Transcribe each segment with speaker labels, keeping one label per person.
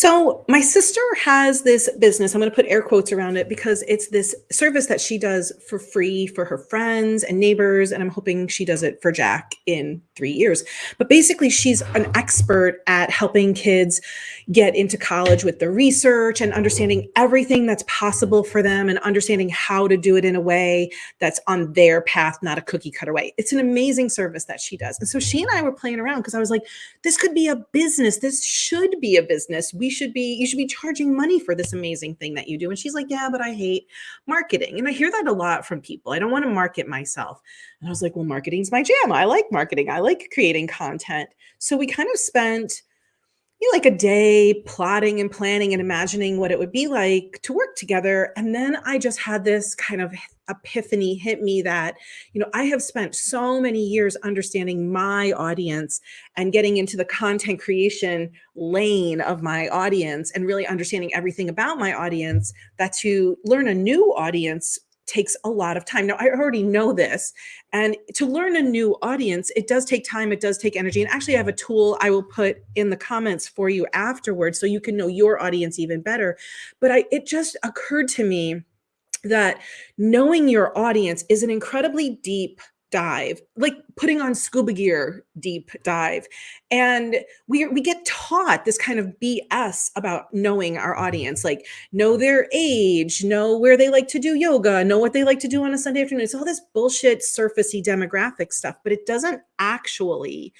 Speaker 1: So my sister has this business. I'm going to put air quotes around it because it's this service that she does for free for her friends and neighbors. And I'm hoping she does it for Jack in three years. But basically, she's an expert at helping kids get into college with the research and understanding everything that's possible for them and understanding how to do it in a way that's on their path, not a cookie cutter way. It's an amazing service that she does. And so she and I were playing around because I was like, this could be a business. This should be a business. We should be, you should be charging money for this amazing thing that you do. And she's like, yeah, but I hate marketing. And I hear that a lot from people. I don't want to market myself. And I was like, well, marketing's my jam. I like marketing. I like creating content. So we kind of spent you know, like a day plotting and planning and imagining what it would be like to work together. And then I just had this kind of epiphany hit me that, you know, I have spent so many years understanding my audience and getting into the content creation lane of my audience and really understanding everything about my audience that to learn a new audience takes a lot of time. Now, I already know this. And to learn a new audience, it does take time, it does take energy. And actually, I have a tool I will put in the comments for you afterwards so you can know your audience even better. But I, it just occurred to me that knowing your audience is an incredibly deep dive, like putting on scuba gear deep dive. And we, we get taught this kind of BS about knowing our mm-hmm. audience, like know their age, know where they like to do yoga, know what they like to do on a Sunday afternoon. It's all this bullshit surfacey demographic stuff, but it doesn't actually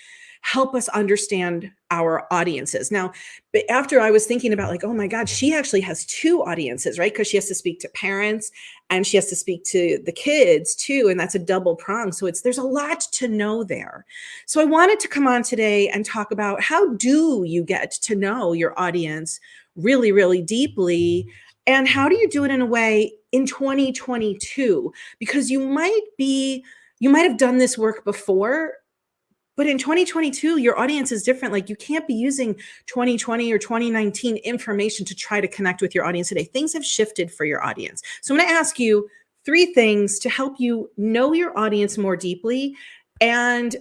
Speaker 1: help us understand our audiences. Now, but after I was thinking about like, oh my God, she actually has two audiences, right? Because she has to speak to parents and she has to speak to the kids too. And that's a double prong. So it's there's a lot to know there. So I wanted to come on today and talk about how do you get to know your audience really, really deeply? And how do you do it in a way in 2022? Because you might be, you might have done this work before, but in 2022, your audience is different. Like you can't be using 2020 or 2019 information to try to connect with your audience today. Things have shifted for your audience. So I'm going to ask you three things to help you know your audience more deeply and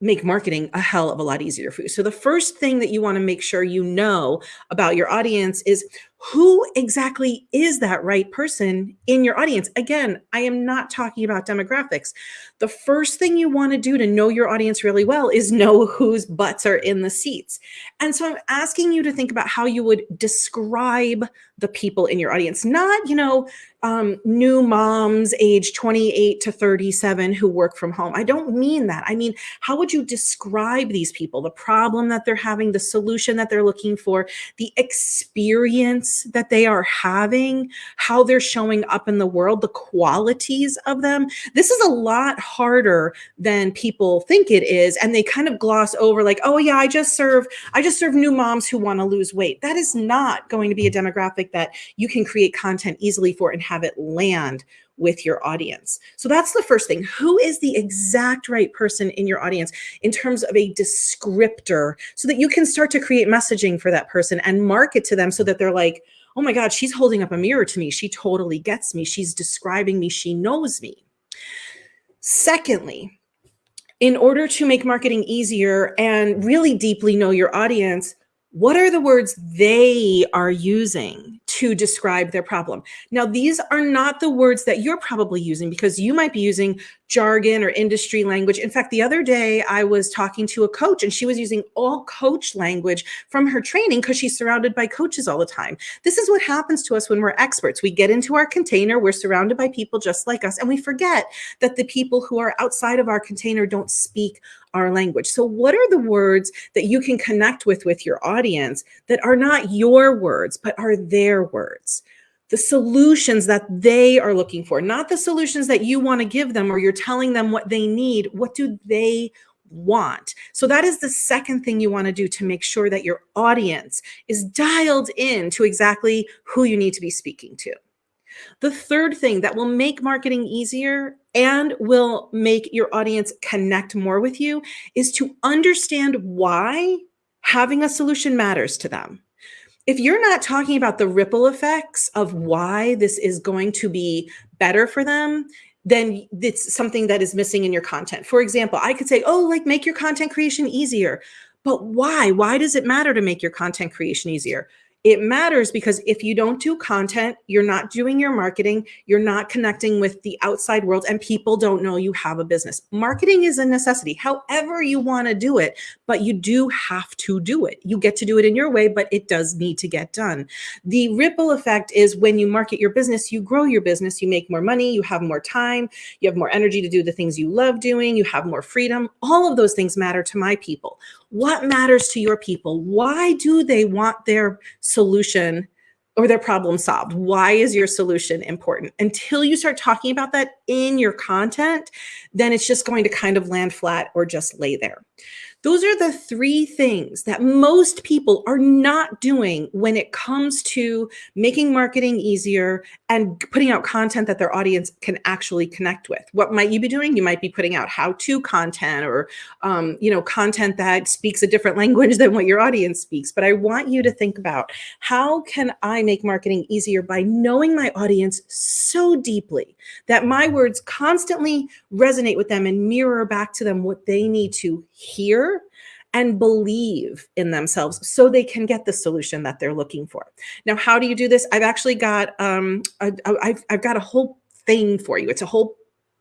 Speaker 1: make marketing a hell of a lot easier for you. So the first thing that you want to make sure you know about your audience is who exactly is that right person in your audience? Again, I am not talking about demographics. The first thing you want to do to know your audience really well is know whose butts are in the seats. And so I'm asking you to think about how you would describe the people in your audience, not, you know, um, new moms age 28 to 37 who work from home. I don't mean that. I mean, how would you describe these people, the problem that they're having, the solution that they're looking for, the experience that they are having, how they're showing up in the world, the qualities of them. This is a lot harder than people think it is. And they kind of gloss over like, oh yeah, I just serve, I just serve new moms who want to lose weight. That is not going to be a demographic that you can create content easily for and have it land with your audience. So that's the first thing. Who is the exact right person in your audience in terms of a descriptor so that you can start to create messaging for that person and market to them so that they're like, oh my God, she's holding up a mirror to me. She totally gets me. She's describing me. She knows me. Secondly, in order to make marketing easier and really deeply know your audience, what are the words they are using to describe their problem? Now, these are not the words that you're probably using because you might be using jargon or industry language. In fact, the other day I was talking to a coach and she was using all coach language from her training because she's surrounded by coaches all the time. This is what happens to us when we're experts. We get into our container, we're surrounded by people just like us, and we forget that the people who are outside of our container don't speak our language. So what are the words that you can connect with with your audience that are not your words, but are their words? the solutions that they are looking for, not the solutions that you want to give them or you're telling them what they need. What do they want? So that is the second thing you want to do to make sure that your audience is dialed in to exactly who you need to be speaking to. The third thing that will make marketing easier and will make your audience connect more with you is to understand why having a solution matters to them if you're not talking about the ripple effects of why this is going to be better for them, then it's something that is missing in your content. For example, I could say, oh, like make your content creation easier. But why? Why does it matter to make your content creation easier? It matters because if you don't do content, you're not doing your marketing, you're not connecting with the outside world, and people don't know you have a business. Marketing is a necessity, however you want to do it, but you do have to do it. You get to do it in your way, but it does need to get done. The ripple effect is when you market your business, you grow your business, you make more money, you have more time, you have more energy to do the things you love doing, you have more freedom. All of those things matter to my people. What matters to your people? Why do they want their solution or their problem solved? Why is your solution important? Until you start talking about that in your content, then it's just going to kind of land flat or just lay there. Those are the three things that most people are not doing when it comes to making marketing easier and putting out content that their audience can actually connect with. What might you be doing? You might be putting out how-to content or um, you know content that speaks a different language than what your audience speaks. But I want you to think about how can I make marketing easier by knowing my audience so deeply that my words constantly resonate with them and mirror back to them what they need to hear and believe in themselves so they can get the solution that they're looking for. Now, how do you do this? I've actually got um, a, I've, I've got a whole thing for you. It's a whole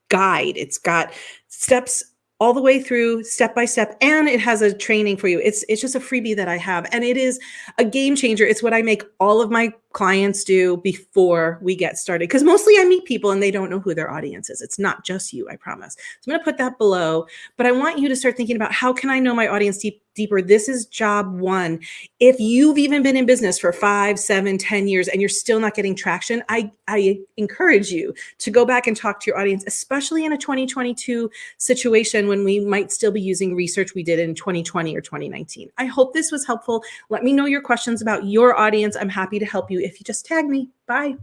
Speaker 1: guide. It's got steps all the way through step by step and it has a training for you it's it's just a freebie that i have and it is a game changer it's what i make all of my clients do before we get started because mostly i meet people and they don't know who their audience is it's not just you i promise so i'm going to put that below but i want you to start thinking about how can i know my audience deep deeper. This is job one. If you've even been in business for five, seven, ten years and you're still not getting traction, I, I encourage you to go back and talk to your audience, especially in a 2022 situation when we might still be using research we did in 2020 or 2019. I hope this was helpful. Let me know your questions about your audience. I'm happy to help you if you just tag me. Bye.